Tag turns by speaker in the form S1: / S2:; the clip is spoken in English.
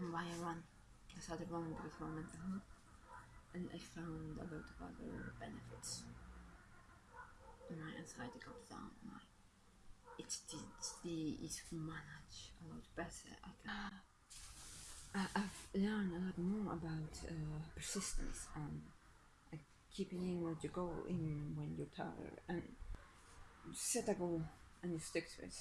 S1: and why I run. I started running because of my mental health, and I found a lot of other benefits. My anxiety goes down. My ADHD is managed a lot better. I can. I, I've learned a lot more about uh, persistence and uh, keeping in what you go in when you're tired and set a goal and you stick to it.